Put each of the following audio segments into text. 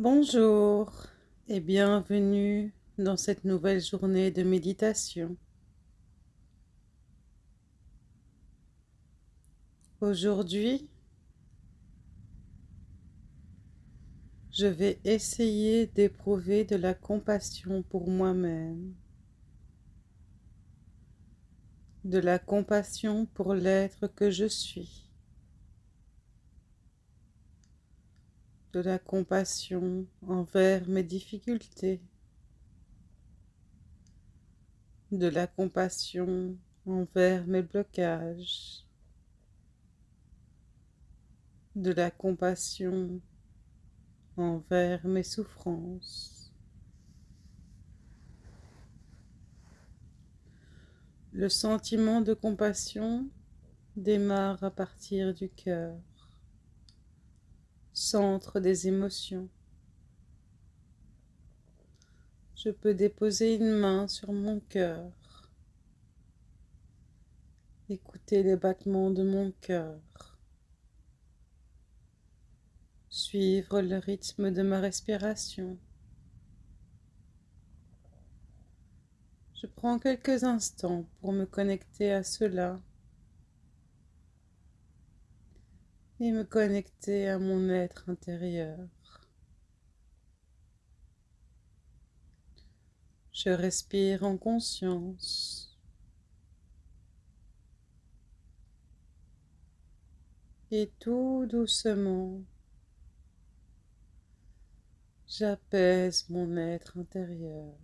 Bonjour et bienvenue dans cette nouvelle journée de méditation. Aujourd'hui, je vais essayer d'éprouver de la compassion pour moi-même, de la compassion pour l'être que je suis. De la compassion envers mes difficultés, de la compassion envers mes blocages, de la compassion envers mes souffrances. Le sentiment de compassion démarre à partir du cœur centre des émotions. Je peux déposer une main sur mon cœur, écouter les battements de mon cœur, suivre le rythme de ma respiration. Je prends quelques instants pour me connecter à cela et me connecter à mon être intérieur. Je respire en conscience. Et tout doucement, j'apaise mon être intérieur.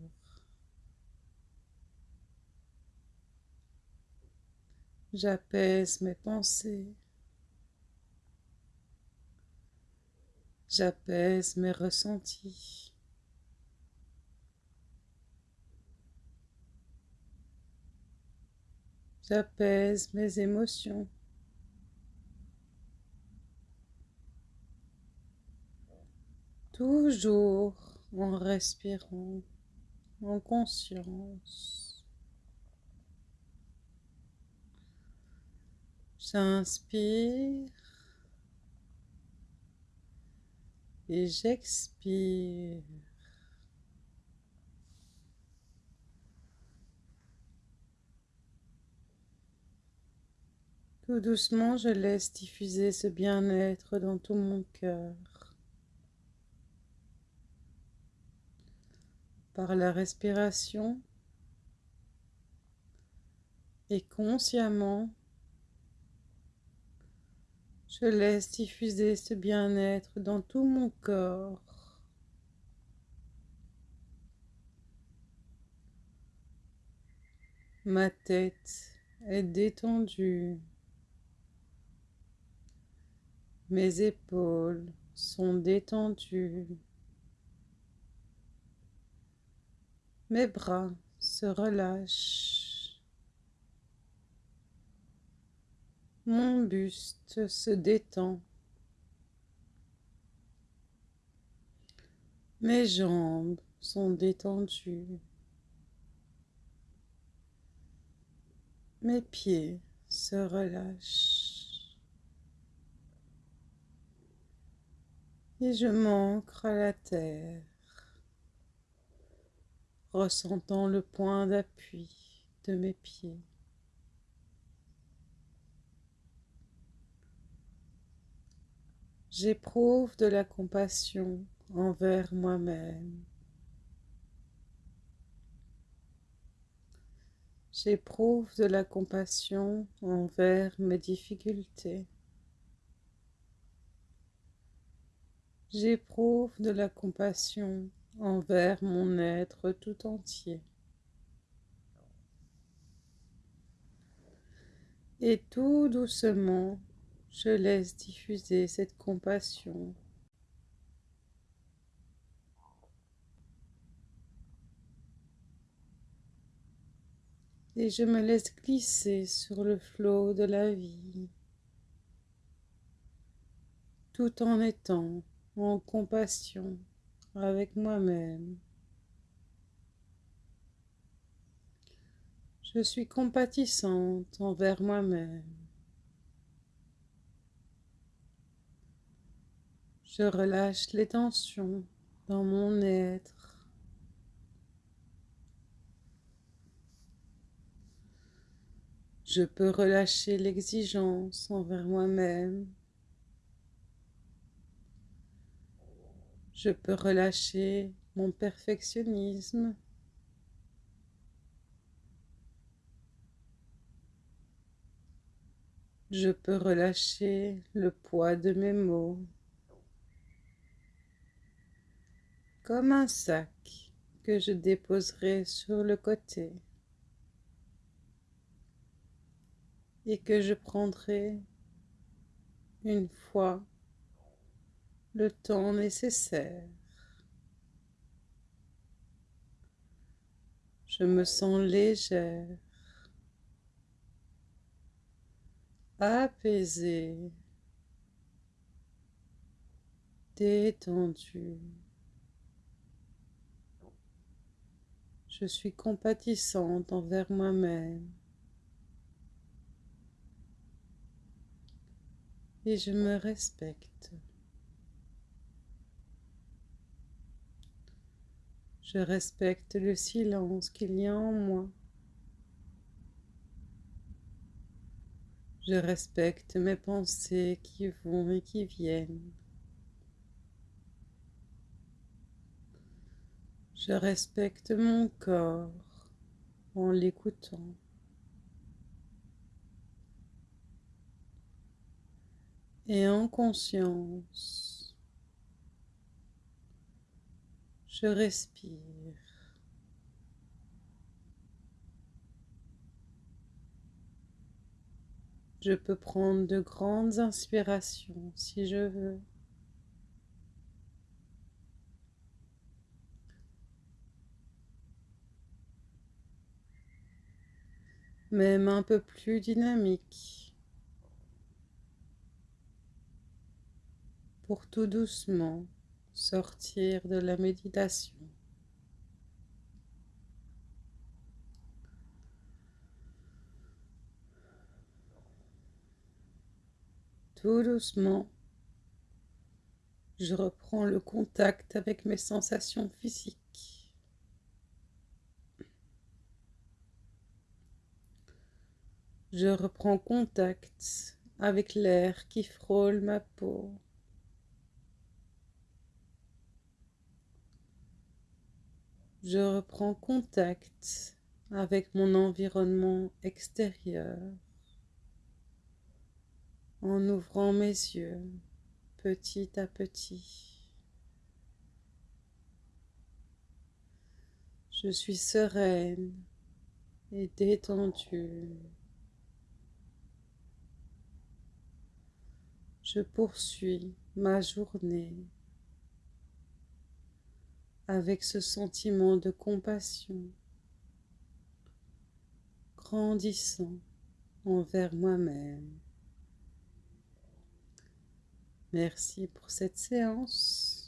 J'apaise mes pensées. J'apaise mes ressentis. J'apaise mes émotions. Toujours en respirant en conscience. J'inspire et j'expire. Tout doucement, je laisse diffuser ce bien-être dans tout mon cœur. Par la respiration et consciemment, je laisse diffuser ce bien-être dans tout mon corps. Ma tête est détendue. Mes épaules sont détendues. Mes bras se relâchent. Mon buste se détend. Mes jambes sont détendues. Mes pieds se relâchent. Et je m'ancre à la terre, ressentant le point d'appui de mes pieds. J'éprouve de la compassion envers moi-même. J'éprouve de la compassion envers mes difficultés. J'éprouve de la compassion envers mon être tout entier. Et tout doucement, je laisse diffuser cette compassion. Et je me laisse glisser sur le flot de la vie, tout en étant en compassion avec moi-même. Je suis compatissante envers moi-même. Je relâche les tensions dans mon être. Je peux relâcher l'exigence envers moi-même. Je peux relâcher mon perfectionnisme. Je peux relâcher le poids de mes mots. Comme un sac que je déposerai sur le côté et que je prendrai une fois le temps nécessaire. Je me sens légère. apaisé, détendu. Je suis compatissante envers moi-même. Et je me respecte. Je respecte le silence qu'il y a en moi. Je respecte mes pensées qui vont et qui viennent. Je respecte mon corps en l'écoutant. Et en conscience, je respire. Je peux prendre de grandes inspirations si je veux. Même un peu plus dynamique. Pour tout doucement sortir de la méditation. Tout doucement, je reprends le contact avec mes sensations physiques. Je reprends contact avec l'air qui frôle ma peau. Je reprends contact avec mon environnement extérieur en ouvrant mes yeux petit à petit. Je suis sereine et détendue. Je poursuis ma journée avec ce sentiment de compassion grandissant envers moi-même. Merci pour cette séance.